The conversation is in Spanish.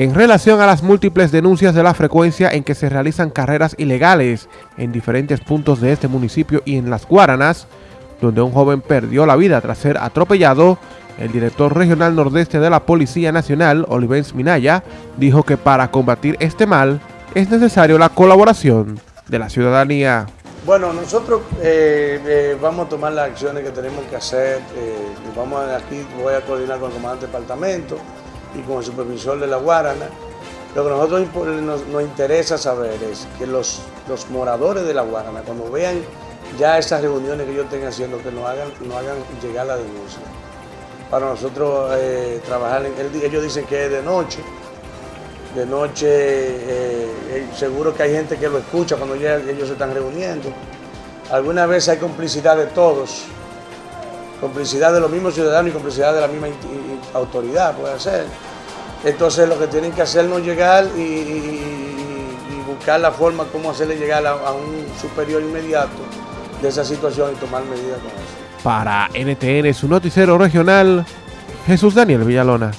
en relación a las múltiples denuncias de la frecuencia en que se realizan carreras ilegales en diferentes puntos de este municipio y en las Guaranas, donde un joven perdió la vida tras ser atropellado, el director regional nordeste de la Policía Nacional, Olivens Minaya, dijo que para combatir este mal es necesario la colaboración de la ciudadanía. Bueno, nosotros eh, eh, vamos a tomar las acciones que tenemos que hacer. Eh, vamos aquí, voy a coordinar con el comandante del departamento y el supervisor de la Guarana. Lo que nosotros nos, interesa saber es que los, los, moradores de la Guarana, cuando vean ya esas reuniones que yo tenga haciendo, que nos hagan, nos hagan llegar la denuncia. Para nosotros eh, trabajar en ellos dicen que es de noche. De noche, eh, eh, seguro que hay gente que lo escucha cuando ellos se están reuniendo. Alguna vez hay complicidad de todos, complicidad de los mismos ciudadanos y complicidad de la misma autoridad, puede ser. Entonces lo que tienen que hacernos llegar y, buscar la forma como hacerle llegar a, a, un superior inmediato de esa situación y tomar medidas con eso. Para NTN, su noticiero regional, Jesús Daniel Villalona.